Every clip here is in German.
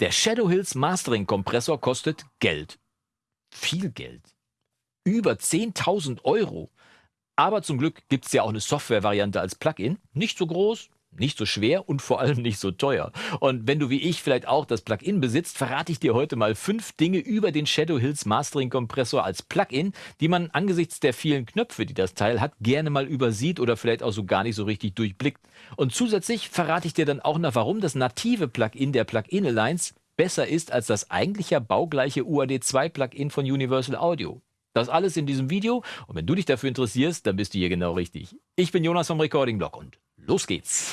Der Shadow Hills Mastering Kompressor kostet Geld. Viel Geld. Über 10.000 Euro. Aber zum Glück gibt es ja auch eine Software-Variante als Plugin. Nicht so groß, nicht so schwer und vor allem nicht so teuer. Und wenn du wie ich vielleicht auch das Plugin besitzt, verrate ich dir heute mal fünf Dinge über den Shadow Hills Mastering Kompressor als Plugin, die man angesichts der vielen Knöpfe, die das Teil hat, gerne mal übersieht oder vielleicht auch so gar nicht so richtig durchblickt. Und zusätzlich verrate ich dir dann auch noch, warum das native Plugin der Plugin Alliance besser ist als das eigentliche baugleiche UAD2 Plugin von Universal Audio. Das alles in diesem Video und wenn du dich dafür interessierst, dann bist du hier genau richtig. Ich bin Jonas vom Recording Blog und los geht's.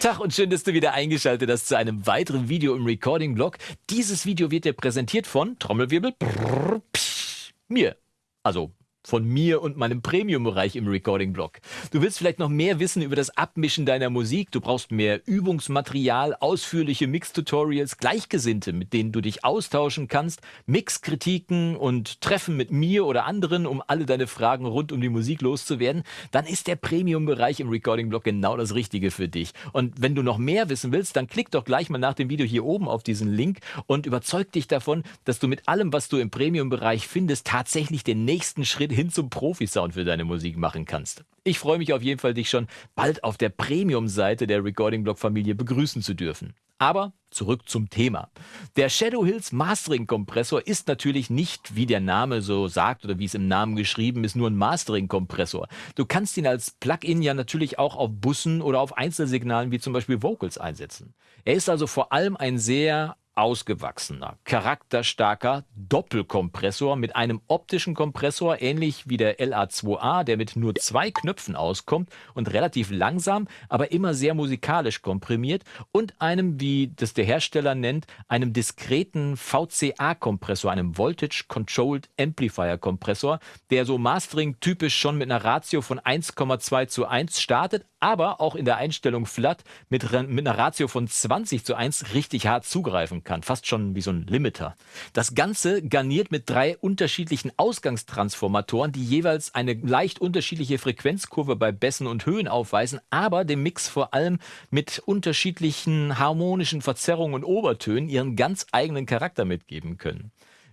Tag und schön, dass du wieder eingeschaltet hast zu einem weiteren Video im Recording Blog. Dieses Video wird dir präsentiert von Trommelwirbel brrr, psch, mir. Also von mir und meinem Premium-Bereich im Recording-Blog. Du willst vielleicht noch mehr wissen über das Abmischen deiner Musik, du brauchst mehr Übungsmaterial, ausführliche Mix-Tutorials, Gleichgesinnte, mit denen du dich austauschen kannst, Mix-Kritiken und Treffen mit mir oder anderen, um alle deine Fragen rund um die Musik loszuwerden, dann ist der Premium-Bereich im Recording-Blog genau das Richtige für dich. Und wenn du noch mehr wissen willst, dann klick doch gleich mal nach dem Video hier oben auf diesen Link und überzeug dich davon, dass du mit allem, was du im Premium-Bereich findest, tatsächlich den nächsten Schritt hin zum Profi-Sound für deine Musik machen kannst. Ich freue mich auf jeden Fall, dich schon bald auf der Premium-Seite der Recording-Blog-Familie begrüßen zu dürfen. Aber zurück zum Thema. Der Shadow Hills Mastering Kompressor ist natürlich nicht, wie der Name so sagt oder wie es im Namen geschrieben ist, nur ein Mastering Kompressor. Du kannst ihn als Plugin ja natürlich auch auf Bussen oder auf Einzelsignalen wie zum Beispiel Vocals einsetzen. Er ist also vor allem ein sehr ausgewachsener, charakterstarker Doppelkompressor mit einem optischen Kompressor, ähnlich wie der LA2A, der mit nur zwei Knöpfen auskommt und relativ langsam, aber immer sehr musikalisch komprimiert und einem, wie das der Hersteller nennt, einem diskreten VCA-Kompressor, einem Voltage Controlled Amplifier Kompressor, der so Mastering typisch schon mit einer Ratio von 1,2 zu 1 startet, aber auch in der Einstellung Flat mit, mit einer Ratio von 20 zu 1 richtig hart zugreifen kann. Fast schon wie so ein Limiter. Das Ganze garniert mit drei unterschiedlichen Ausgangstransformatoren, die jeweils eine leicht unterschiedliche Frequenzkurve bei Bässen und Höhen aufweisen, aber dem Mix vor allem mit unterschiedlichen harmonischen Verzerrungen und Obertönen ihren ganz eigenen Charakter mitgeben können.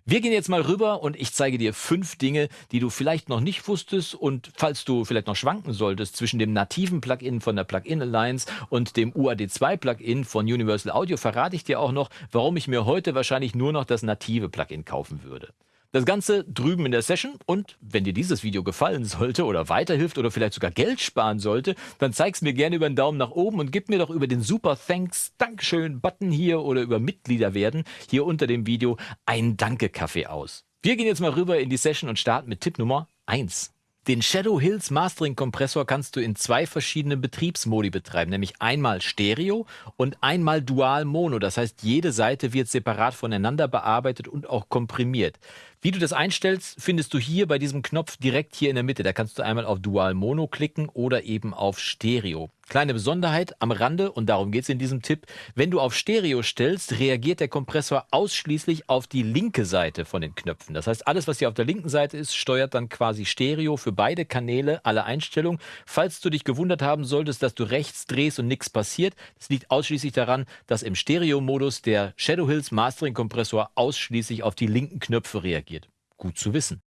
Wir gehen jetzt mal rüber und ich zeige dir fünf Dinge, die du vielleicht noch nicht wusstest und falls du vielleicht noch schwanken solltest zwischen dem nativen Plugin von der Plugin Alliance und dem UAD2 Plugin von Universal Audio, verrate ich dir auch noch, warum ich mir heute wahrscheinlich nur noch das native Plugin kaufen würde. Das Ganze drüben in der Session und wenn dir dieses Video gefallen sollte oder weiterhilft oder vielleicht sogar Geld sparen sollte, dann zeig's mir gerne über einen Daumen nach oben und gib mir doch über den Super Thanks Dankeschön Button hier oder über Mitglieder werden hier unter dem Video einen Danke-Kaffee aus. Wir gehen jetzt mal rüber in die Session und starten mit Tipp Nummer 1. Den Shadow Hills Mastering Kompressor kannst du in zwei verschiedenen Betriebsmodi betreiben, nämlich einmal Stereo und einmal Dual Mono. Das heißt, jede Seite wird separat voneinander bearbeitet und auch komprimiert. Wie du das einstellst, findest du hier bei diesem Knopf direkt hier in der Mitte. Da kannst du einmal auf Dual Mono klicken oder eben auf Stereo. Kleine Besonderheit am Rande, und darum geht es in diesem Tipp, wenn du auf Stereo stellst, reagiert der Kompressor ausschließlich auf die linke Seite von den Knöpfen. Das heißt, alles, was hier auf der linken Seite ist, steuert dann quasi Stereo für beide Kanäle, alle Einstellungen. Falls du dich gewundert haben solltest, dass du rechts drehst und nichts passiert, das liegt ausschließlich daran, dass im Stereo-Modus der Shadow Hills Mastering Kompressor ausschließlich auf die linken Knöpfe reagiert. Gut zu wissen.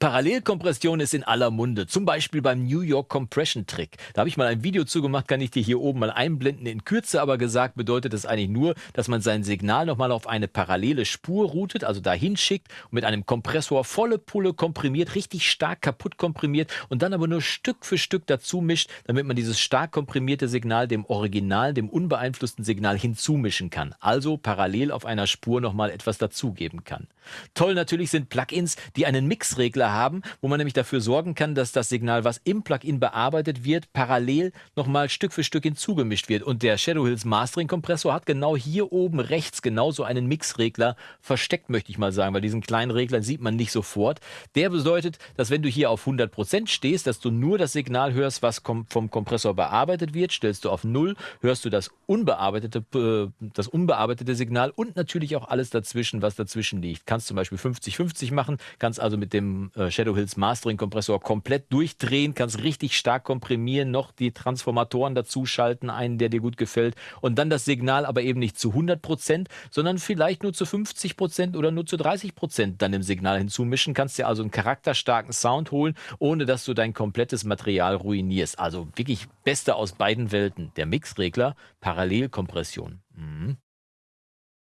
Parallelkompression ist in aller Munde, zum Beispiel beim New York Compression Trick. Da habe ich mal ein Video zugemacht, kann ich dir hier oben mal einblenden. In Kürze aber gesagt bedeutet das eigentlich nur, dass man sein Signal nochmal auf eine parallele Spur routet, also dahin schickt und mit einem Kompressor volle Pulle komprimiert, richtig stark kaputt komprimiert und dann aber nur Stück für Stück dazu mischt, damit man dieses stark komprimierte Signal dem Original, dem unbeeinflussten Signal hinzumischen kann. Also parallel auf einer Spur nochmal etwas dazugeben kann. Toll natürlich sind Plugins, die einen Mixregler Regler haben, wo man nämlich dafür sorgen kann, dass das Signal, was im Plugin bearbeitet wird, parallel nochmal Stück für Stück hinzugemischt wird. Und der Shadow Hills Mastering Kompressor hat genau hier oben rechts genauso einen Mixregler versteckt, möchte ich mal sagen, weil diesen kleinen Regler sieht man nicht sofort. Der bedeutet, dass wenn du hier auf 100% stehst, dass du nur das Signal hörst, was vom Kompressor bearbeitet wird. Stellst du auf 0, hörst du das unbearbeitete, äh, das unbearbeitete Signal und natürlich auch alles dazwischen, was dazwischen liegt. Kannst zum Beispiel 50-50 machen, kannst also mit dem äh, Shadow Hills Mastering Kompressor komplett durchdrehen, kannst richtig stark komprimieren, noch die Transformatoren dazu schalten, einen, der dir gut gefällt und dann das Signal aber eben nicht zu 100 Prozent, sondern vielleicht nur zu 50 Prozent oder nur zu 30 Prozent dann im Signal hinzumischen, kannst dir also einen charakterstarken Sound holen, ohne dass du dein komplettes Material ruinierst. Also wirklich Beste aus beiden Welten. Der Mixregler, Parallelkompression. Mhm.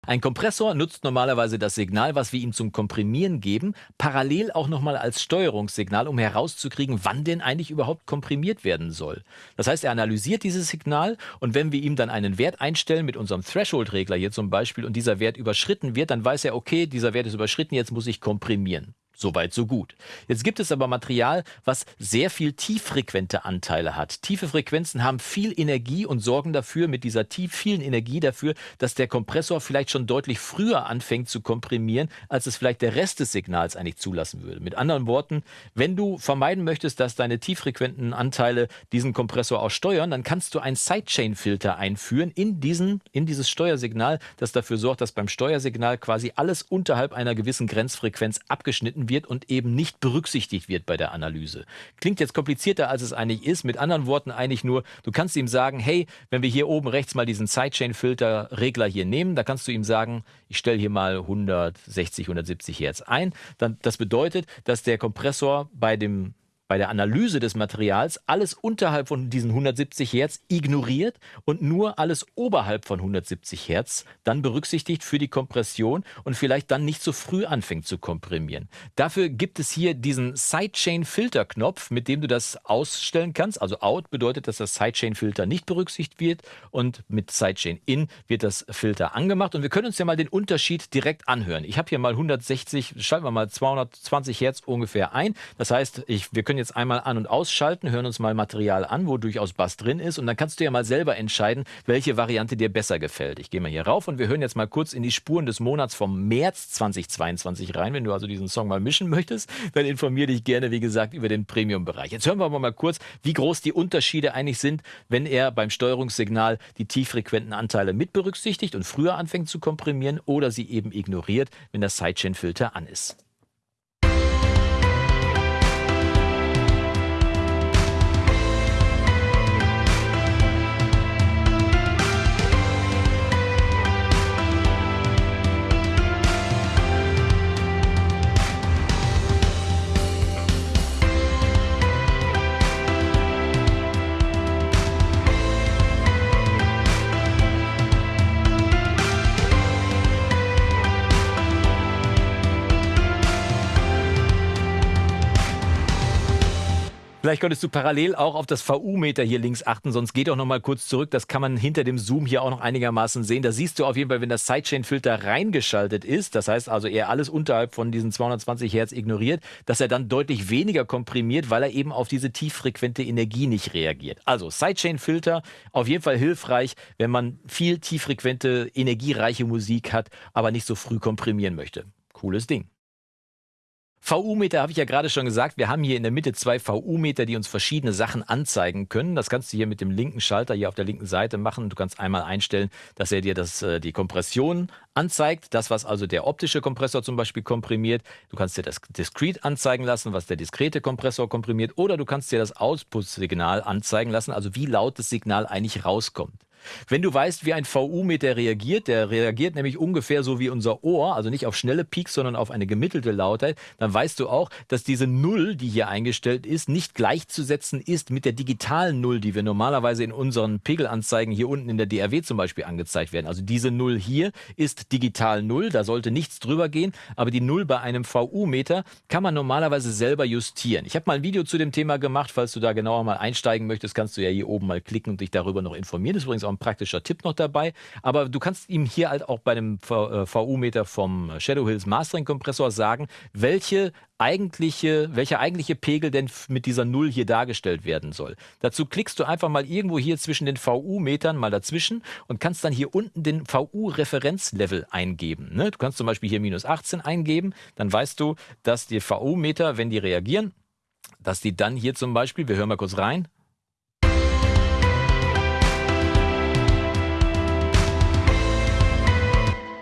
Ein Kompressor nutzt normalerweise das Signal, was wir ihm zum Komprimieren geben, parallel auch nochmal als Steuerungssignal, um herauszukriegen, wann denn eigentlich überhaupt komprimiert werden soll. Das heißt, er analysiert dieses Signal und wenn wir ihm dann einen Wert einstellen mit unserem Threshold-Regler hier zum Beispiel und dieser Wert überschritten wird, dann weiß er, okay, dieser Wert ist überschritten, jetzt muss ich komprimieren. Soweit, so gut. Jetzt gibt es aber Material, was sehr viel tieffrequente Anteile hat. Tiefe Frequenzen haben viel Energie und sorgen dafür, mit dieser tief vielen Energie dafür, dass der Kompressor vielleicht schon deutlich früher anfängt zu komprimieren, als es vielleicht der Rest des Signals eigentlich zulassen würde. Mit anderen Worten, wenn du vermeiden möchtest, dass deine tieffrequenten Anteile diesen Kompressor auch steuern, dann kannst du einen Sidechain-Filter einführen in, diesen, in dieses Steuersignal, das dafür sorgt, dass beim Steuersignal quasi alles unterhalb einer gewissen Grenzfrequenz abgeschnitten wird und eben nicht berücksichtigt wird bei der Analyse. Klingt jetzt komplizierter, als es eigentlich ist. Mit anderen Worten eigentlich nur, du kannst ihm sagen, hey, wenn wir hier oben rechts mal diesen Sidechain-Filter-Regler hier nehmen, da kannst du ihm sagen, ich stelle hier mal 160, 170 Hertz ein. Dann, das bedeutet, dass der Kompressor bei dem bei der Analyse des Materials alles unterhalb von diesen 170 Hertz ignoriert und nur alles oberhalb von 170 Hertz dann berücksichtigt für die Kompression und vielleicht dann nicht so früh anfängt zu komprimieren. Dafür gibt es hier diesen Sidechain-Filter-Knopf, mit dem du das ausstellen kannst. Also Out bedeutet, dass das Sidechain-Filter nicht berücksichtigt wird und mit Sidechain-In wird das Filter angemacht. Und wir können uns ja mal den Unterschied direkt anhören. Ich habe hier mal 160, schalten wir mal 220 Hertz ungefähr ein. Das heißt, ich, wir können können jetzt einmal an- und ausschalten, hören uns mal Material an, wo durchaus Bass drin ist und dann kannst du ja mal selber entscheiden, welche Variante dir besser gefällt. Ich gehe mal hier rauf und wir hören jetzt mal kurz in die Spuren des Monats vom März 2022 rein. Wenn du also diesen Song mal mischen möchtest, dann informiere dich gerne, wie gesagt, über den Premium-Bereich. Jetzt hören wir aber mal kurz, wie groß die Unterschiede eigentlich sind, wenn er beim Steuerungssignal die tieffrequenten Anteile mit berücksichtigt und früher anfängt zu komprimieren oder sie eben ignoriert, wenn der Sidechain-Filter an ist. Vielleicht könntest du parallel auch auf das VU-Meter hier links achten, sonst geht auch noch mal kurz zurück. Das kann man hinter dem Zoom hier auch noch einigermaßen sehen. Da siehst du auf jeden Fall, wenn das Sidechain-Filter reingeschaltet ist, das heißt also er alles unterhalb von diesen 220 Hertz ignoriert, dass er dann deutlich weniger komprimiert, weil er eben auf diese tieffrequente Energie nicht reagiert. Also Sidechain-Filter auf jeden Fall hilfreich, wenn man viel tieffrequente, energiereiche Musik hat, aber nicht so früh komprimieren möchte. Cooles Ding. VU-Meter habe ich ja gerade schon gesagt. Wir haben hier in der Mitte zwei VU-Meter, die uns verschiedene Sachen anzeigen können. Das kannst du hier mit dem linken Schalter hier auf der linken Seite machen. Du kannst einmal einstellen, dass er dir das, äh, die Kompression anzeigt. Das, was also der optische Kompressor zum Beispiel komprimiert. Du kannst dir das Discrete anzeigen lassen, was der diskrete Kompressor komprimiert. Oder du kannst dir das Output-Signal anzeigen lassen, also wie laut das Signal eigentlich rauskommt. Wenn du weißt, wie ein VU-Meter reagiert, der reagiert nämlich ungefähr so wie unser Ohr, also nicht auf schnelle Peaks, sondern auf eine gemittelte Lautheit, dann weißt du auch, dass diese Null, die hier eingestellt ist, nicht gleichzusetzen ist mit der digitalen Null, die wir normalerweise in unseren Pegelanzeigen hier unten in der DRW zum Beispiel angezeigt werden. Also diese Null hier ist digital Null, da sollte nichts drüber gehen, aber die Null bei einem VU-Meter kann man normalerweise selber justieren. Ich habe mal ein Video zu dem Thema gemacht, falls du da genauer mal einsteigen möchtest, kannst du ja hier oben mal klicken und dich darüber noch informieren. Das ist übrigens auch ein praktischer Tipp noch dabei. Aber du kannst ihm hier halt auch bei dem VU-Meter äh, vom Shadow Hills Mastering Kompressor sagen, welche eigentliche, welcher eigentliche Pegel denn mit dieser Null hier dargestellt werden soll. Dazu klickst du einfach mal irgendwo hier zwischen den VU-Metern mal dazwischen und kannst dann hier unten den VU-Referenzlevel eingeben. Ne? Du kannst zum Beispiel hier minus 18 eingeben, dann weißt du, dass die VU-Meter, wenn die reagieren, dass die dann hier zum Beispiel, wir hören mal kurz rein,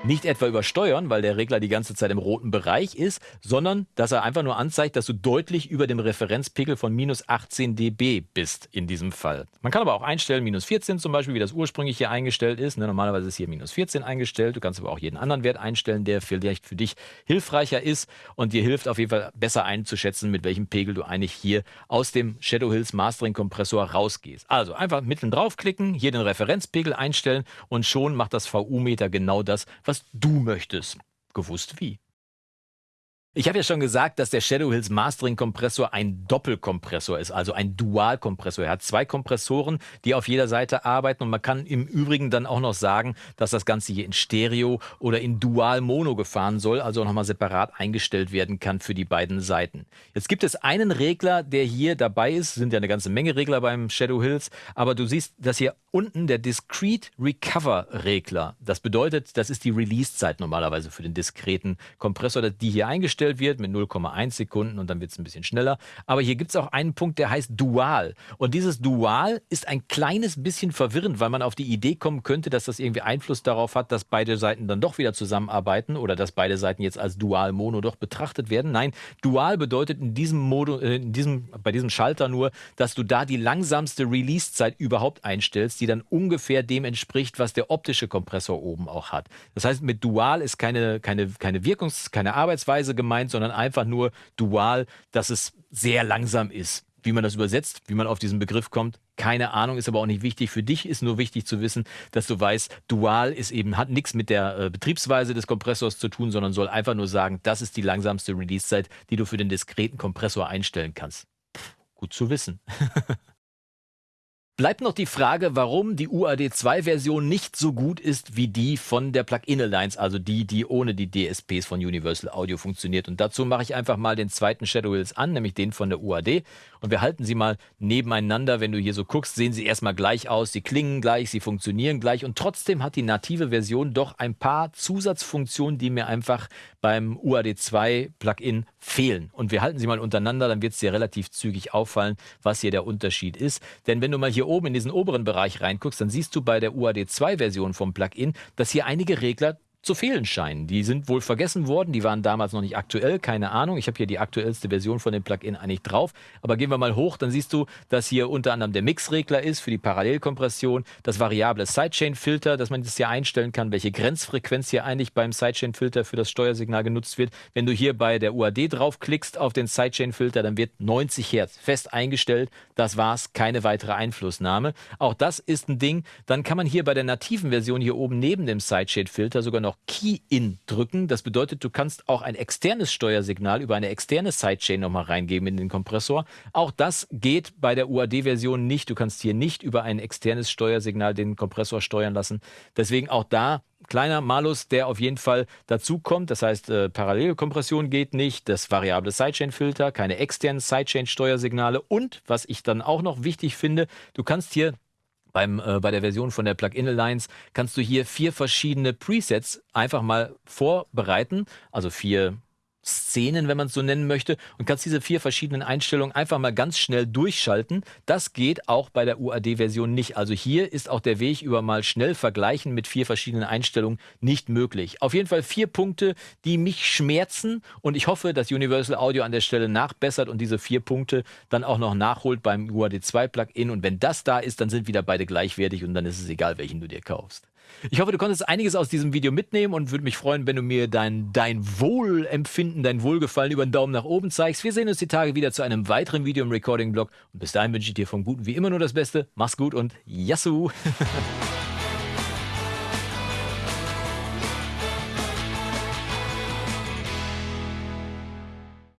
Nicht etwa übersteuern, weil der Regler die ganze Zeit im roten Bereich ist, sondern dass er einfach nur anzeigt, dass du deutlich über dem Referenzpegel von minus 18 dB bist in diesem Fall. Man kann aber auch einstellen, minus 14 zum Beispiel, wie das ursprünglich hier eingestellt ist. Ne, normalerweise ist hier minus 14 eingestellt. Du kannst aber auch jeden anderen Wert einstellen, der vielleicht für dich hilfreicher ist und dir hilft auf jeden Fall besser einzuschätzen, mit welchem Pegel du eigentlich hier aus dem Shadow Hills Mastering Kompressor rausgehst. Also einfach mitten draufklicken, hier den Referenzpegel einstellen und schon macht das VU-Meter genau das, was was du möchtest. Gewusst wie. Ich habe ja schon gesagt, dass der Shadow Hills Mastering Kompressor ein Doppelkompressor ist, also ein Dualkompressor. Er hat zwei Kompressoren, die auf jeder Seite arbeiten und man kann im Übrigen dann auch noch sagen, dass das Ganze hier in Stereo oder in Dual Mono gefahren soll, also nochmal separat eingestellt werden kann für die beiden Seiten. Jetzt gibt es einen Regler, der hier dabei ist, sind ja eine ganze Menge Regler beim Shadow Hills, aber du siehst, dass hier unten der Discrete Recover Regler, das bedeutet, das ist die Release-Zeit normalerweise für den diskreten Kompressor, die hier eingestellt wird mit 0,1 Sekunden und dann wird es ein bisschen schneller. Aber hier gibt es auch einen Punkt, der heißt Dual. Und dieses Dual ist ein kleines bisschen verwirrend, weil man auf die Idee kommen könnte, dass das irgendwie Einfluss darauf hat, dass beide Seiten dann doch wieder zusammenarbeiten oder dass beide Seiten jetzt als Dual Mono doch betrachtet werden. Nein, Dual bedeutet in diesem Modo, äh, in diesem, bei diesem Schalter nur, dass du da die langsamste Release-Zeit überhaupt einstellst, die dann ungefähr dem entspricht, was der optische Kompressor oben auch hat. Das heißt, mit Dual ist keine, keine, keine Wirkungs-, keine Arbeitsweise gemeint, sondern einfach nur dual, dass es sehr langsam ist. Wie man das übersetzt, wie man auf diesen Begriff kommt, keine Ahnung, ist aber auch nicht wichtig. Für dich ist nur wichtig zu wissen, dass du weißt, dual ist eben, hat nichts mit der äh, Betriebsweise des Kompressors zu tun, sondern soll einfach nur sagen, das ist die langsamste Release-Zeit, die du für den diskreten Kompressor einstellen kannst. Pff, gut zu wissen. Bleibt noch die Frage, warum die UAD2-Version nicht so gut ist wie die von der Plug-in Alliance, also die, die ohne die DSPs von Universal Audio funktioniert. Und dazu mache ich einfach mal den zweiten Shadow Hills an, nämlich den von der UAD. Und wir halten sie mal nebeneinander. Wenn du hier so guckst, sehen sie erstmal gleich aus. Sie klingen gleich, sie funktionieren gleich. Und trotzdem hat die native Version doch ein paar Zusatzfunktionen, die mir einfach beim UAD2 Plugin fehlen. Und wir halten sie mal untereinander, dann wird es dir relativ zügig auffallen, was hier der Unterschied ist. Denn wenn du mal hier hier oben in diesen oberen Bereich reinguckst, dann siehst du bei der UAD2-Version vom Plugin, dass hier einige Regler zu fehlen scheinen. Die sind wohl vergessen worden, die waren damals noch nicht aktuell, keine Ahnung. Ich habe hier die aktuellste Version von dem Plugin eigentlich drauf. Aber gehen wir mal hoch, dann siehst du, dass hier unter anderem der Mixregler ist für die Parallelkompression, das variable Sidechain-Filter, dass man das hier einstellen kann, welche Grenzfrequenz hier eigentlich beim Sidechain-Filter für das Steuersignal genutzt wird. Wenn du hier bei der UAD draufklickst auf den Sidechain-Filter, dann wird 90 Hertz fest eingestellt. Das war's, keine weitere Einflussnahme. Auch das ist ein Ding. Dann kann man hier bei der nativen Version hier oben neben dem Sidechain-Filter sogar noch noch Key-In drücken. Das bedeutet, du kannst auch ein externes Steuersignal über eine externe Sidechain nochmal reingeben in den Kompressor. Auch das geht bei der UAD-Version nicht. Du kannst hier nicht über ein externes Steuersignal den Kompressor steuern lassen. Deswegen auch da kleiner Malus, der auf jeden Fall dazu kommt. Das heißt, äh, Parallelkompression geht nicht, das variable Sidechain-Filter, keine externen Sidechain-Steuersignale und was ich dann auch noch wichtig finde, du kannst hier beim, äh, bei der Version von der Plugin Alliance kannst du hier vier verschiedene Presets einfach mal vorbereiten, also vier Szenen, wenn man es so nennen möchte, und kannst diese vier verschiedenen Einstellungen einfach mal ganz schnell durchschalten. Das geht auch bei der UAD-Version nicht. Also hier ist auch der Weg über mal schnell vergleichen mit vier verschiedenen Einstellungen nicht möglich. Auf jeden Fall vier Punkte, die mich schmerzen und ich hoffe, dass Universal Audio an der Stelle nachbessert und diese vier Punkte dann auch noch nachholt beim UAD 2 Plugin. Und wenn das da ist, dann sind wieder beide gleichwertig und dann ist es egal, welchen du dir kaufst. Ich hoffe, du konntest einiges aus diesem Video mitnehmen und würde mich freuen, wenn du mir dein, dein Wohlempfinden, dein Wohlgefallen über einen Daumen nach oben zeigst. Wir sehen uns die Tage wieder zu einem weiteren Video im Recording-Blog. Und bis dahin wünsche ich dir vom Guten wie immer nur das Beste. Mach's gut und Yassou!